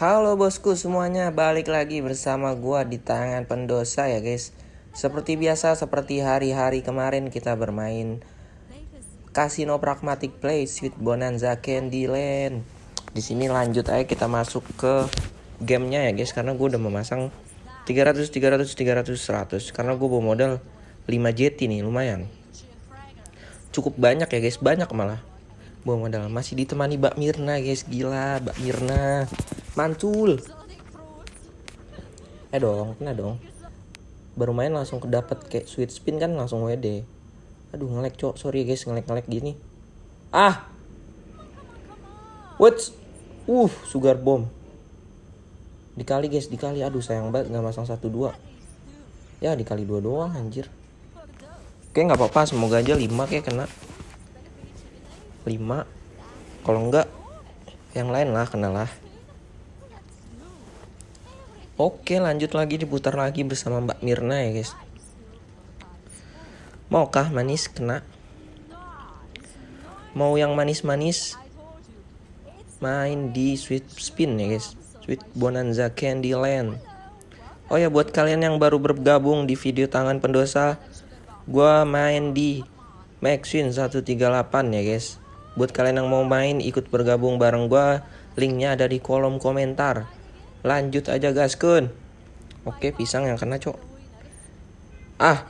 Halo bosku semuanya, balik lagi bersama gua di tangan pendosa ya guys. Seperti biasa, seperti hari-hari kemarin kita bermain Casino Pragmatic Play Sweet Bonanza Candyland. Di sini lanjut aja kita masuk ke gamenya ya guys, karena gua udah memasang 300, 300, 300, 100. Karena gue bawa modal 5 JT nih, lumayan. Cukup banyak ya guys, banyak malah. Bawa modal masih ditemani Mbak Mirna guys, gila Mbak Mirna. Mantul. Eh dong, kena dong. Baru main langsung kedapat kayak sweet spin kan langsung WD. Aduh ngelek cok, sorry guys ngelek-ngelek gini. Ah. What's? Uh, sugar bomb. Dikali guys, dikali. Aduh sayang banget nggak masang satu dua. Ya dikali dua doang anjir. Oke nggak apa-apa, semoga aja lima kayak kena. Lima. Kalau enggak yang lain lah kena lah. Oke lanjut lagi diputar lagi bersama Mbak Mirna ya guys. Maukah manis kena? Mau yang manis-manis Main di sweet spin ya guys. Sweet Bonanza Candyland Oh ya buat kalian yang baru bergabung di video tangan pendosa Gua main di Maxwin 138 ya guys. Buat kalian yang mau main ikut bergabung bareng gua Linknya ada di kolom komentar Lanjut aja gaskun. Oke, pisang yang kena, Cok. Ah.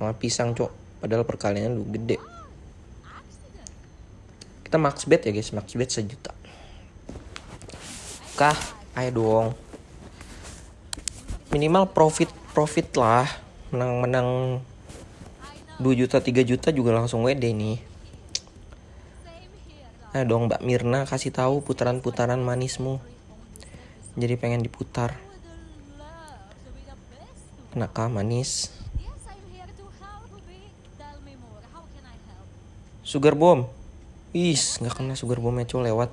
Malah pisang, Cok. Padahal perkaliannya lu gede. Kita max bet ya, guys. Max bet sejuta. Kah, ayo dong. Minimal profit profit lah. Menang-menang 2 juta 3 juta juga langsung WD nih. Ayo dong Mbak Mirna kasih tahu putaran-putaran manismu jadi pengen diputar. Kenapa manis. Sugar bomb. Is nggak kena sugar bombnya cok lewat.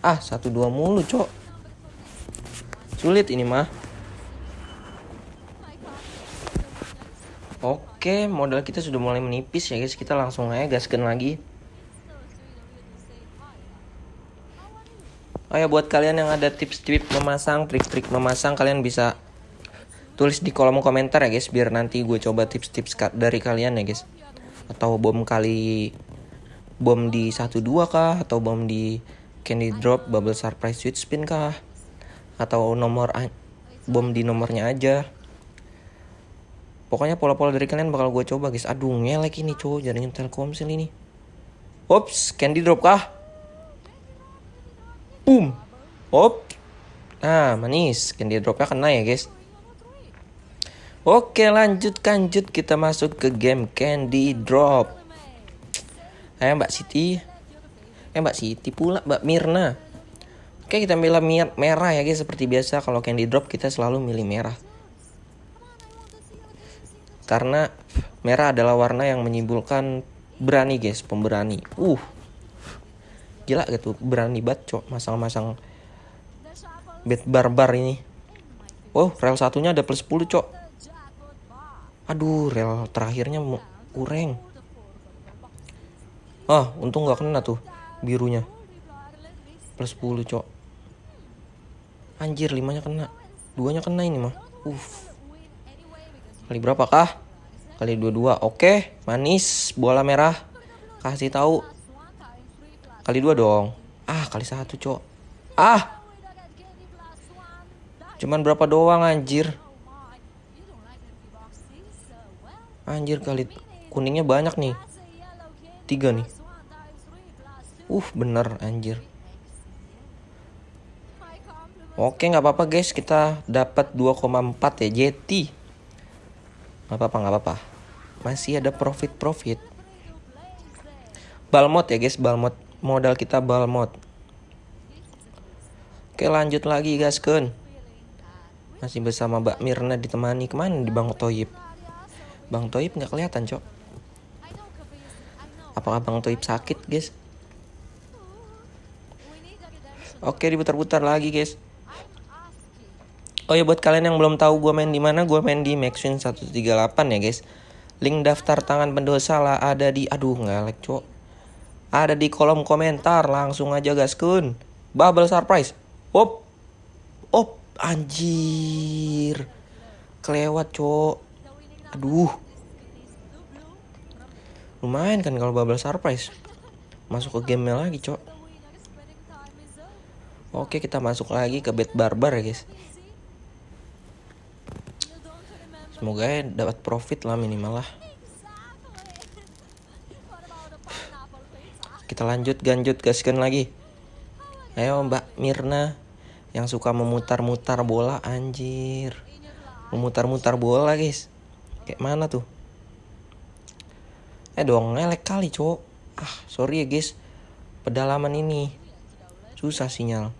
Ah satu dua mulu cok. Sulit ini mah. Oke, modal kita sudah mulai menipis ya guys. Kita langsung aja gaskan lagi. Oh ya buat kalian yang ada tips-tips memasang, trik-trik memasang kalian bisa tulis di kolom komentar ya guys biar nanti gue coba tips-tips dari kalian ya guys. Atau bom kali bom di 12 kah atau bom di candy drop bubble surprise sweet spin kah atau nomor bom di nomornya aja. Pokoknya pola-pola dari kalian bakal gue coba guys. Aduh ngelek ini cowok jaringan Telkomsel ini. Ops, candy drop kah? Boom. Op. Ah, manis. Candy dropnya kena ya, guys. Oke, lanjut lanjut kita masuk ke game Candy Drop. Ayo Mbak Siti. Eh Mbak Siti pula Mbak Mirna. Oke, kita milih merah ya guys seperti biasa kalau Candy Drop kita selalu milih merah. Karena merah adalah warna yang menyimpulkan berani guys, pemberani. Uh, gila gitu berani banget cok masang-masang bed barbar ini. Oh rel satunya ada plus 10 cok. Aduh rel terakhirnya kurang ah untung gak kena tuh birunya. Plus 10 cok. Anjir limanya kena. Duanya kena ini mah. Uh kali berapa kah? Kali dua dua oke manis bola merah. Kasih tahu Kali dua dong. Ah, kali satu, cok. Ah! Cuman berapa doang, anjir. Anjir, kali kuningnya banyak nih. Tiga nih. Uh, bener, anjir. Oke, nggak apa-apa guys. Kita dapat 2,4 ya, JT. Nggak apa-apa, nggak apa-apa. Masih ada profit-profit. Balmot ya guys, balmot modal kita balmot oke lanjut lagi guys kun. Masih bersama Mbak Mirna ditemani. Ke mana di Bang Toyib Bang Toyib nggak kelihatan cok. Apakah Bang Toyib sakit guys? Oke diputar-putar lagi guys. Oh ya buat kalian yang belum tahu gue main di mana, gue main di Maxwin 138 ya guys. Link daftar tangan pendosa lah ada di aduh ngalek cok ada di kolom komentar. Langsung aja gas kun. Bubble surprise. Op. Op. Anjir. Kelewat, cok. Aduh. Lumayan kan kalau bubble surprise. Masuk ke game lagi, cok. Oke, kita masuk lagi ke bed barbar ya, guys. Semoga ya dapat profit lah minimal lah. Kita lanjut ganjut gaskan lagi. Ayo Mbak Mirna yang suka memutar-mutar bola anjir. Memutar-mutar bola guys. Kayak mana tuh? Eh dong ngelek kali cowok. Ah sorry ya guys. Pedalaman ini susah sinyal.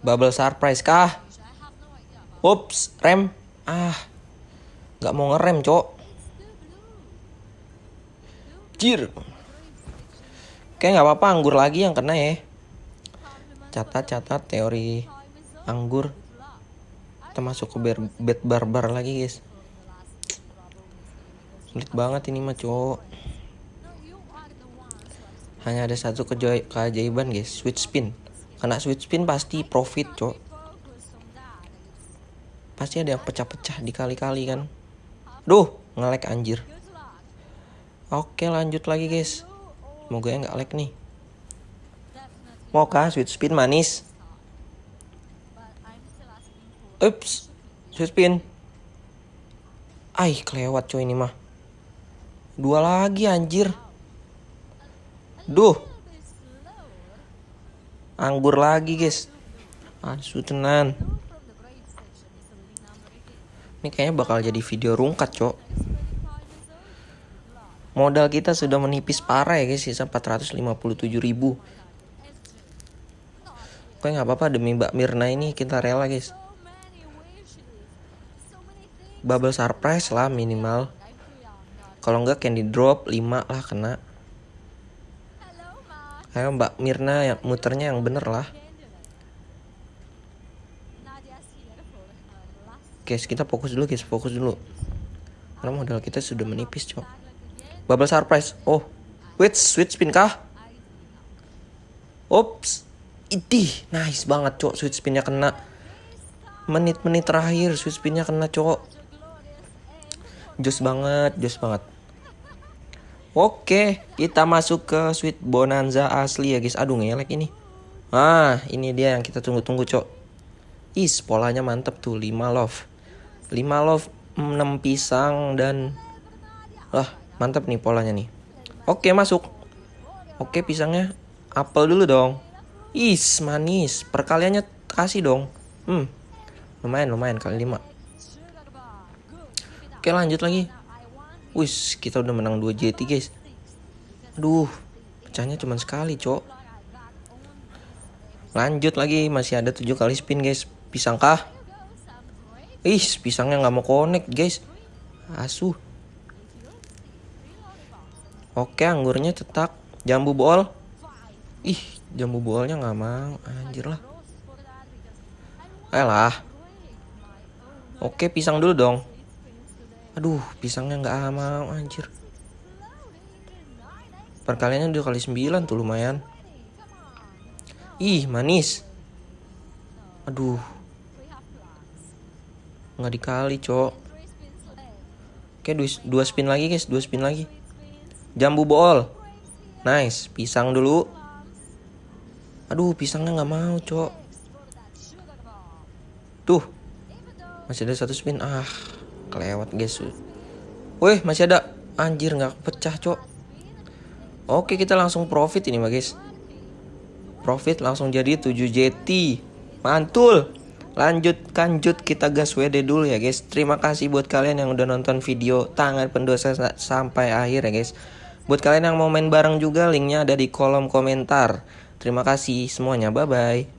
Bubble surprise kah? Ups, rem. Ah, nggak mau ngerem, cok. Jir. Oke nggak apa-apa anggur lagi yang kena ya. Catat-catat teori anggur. Kita masuk ke bed barbar lagi guys. Sulit banget ini mah cowok. Hanya ada satu keajaiban guys, switch spin. Karena switch spin pasti profit cowok. Pasti ada yang pecah-pecah dikali-kali kan. Duh, ngelek anjir. Oke lanjut lagi guys. Semoga ya nggak lag nih. Mau kah sweet spin manis? Ups Sweet spin. Ay kelewat coy ini mah. Dua lagi anjir. Duh. Anggur lagi guys. Asu tenan. Ini kayaknya bakal jadi video rungkat cok Modal kita sudah menipis parah ya guys, sisa 457 ribu. Oke nggak apa-apa demi Mbak Mirna ini kita rela guys. Bubble surprise lah minimal. Kalau enggak candy drop 5 lah kena. Ayo Mbak Mirna yang muternya yang bener lah. Guys, kita fokus dulu guys, fokus dulu. Karena modal kita sudah menipis, cok. Bubble surprise. Oh. Wait, switch spin kah? Ops. Idih, nice banget, cok. Switch spinnya kena. Menit-menit terakhir switch spinnya kena, cok. Jos banget, jos banget. Oke, kita masuk ke sweet bonanza asli ya guys. Aduh ngelek ini. Ah, ini dia yang kita tunggu-tunggu, cok. Is, polanya mantep tuh. 5 love. 5 love, 6 pisang dan... Lah, Mantap nih polanya nih. Oke masuk. Oke pisangnya apel dulu dong. Is manis. Perkaliannya kasih dong. Hmm. Lumayan lumayan kali lima. Oke lanjut lagi. Wis kita udah menang 2 JT guys. Aduh. Pecahnya cuma sekali cok. Lanjut lagi masih ada 7 kali spin guys. Pisang kah? Ih pisangnya nggak mau connect guys. Asuh. Oke anggurnya cetak. Jambu bol Ih jambu bolnya nggak mau. Anjir lah. Ayolah Oke pisang dulu dong. Aduh pisangnya nggak mau anjir. Perkaliannya dua kali sembilan tuh lumayan. Ih manis. Aduh. Nggak dikali cok. Oke dua, dua spin lagi guys. Dua spin lagi Jambu bol. Nice, pisang dulu. Aduh, pisangnya nggak mau, cok. Tuh. Masih ada satu spin. Ah, kelewat, guys. Wih, masih ada. Anjir, nggak pecah, cok. Oke, kita langsung profit ini, guys. Profit langsung jadi 7 JT. Mantul. Lanjut kanjut kita gas WD dulu ya guys. Terima kasih buat kalian yang udah nonton video tangan pendosa sampai akhir ya guys. Buat kalian yang mau main bareng juga linknya ada di kolom komentar. Terima kasih semuanya, bye-bye.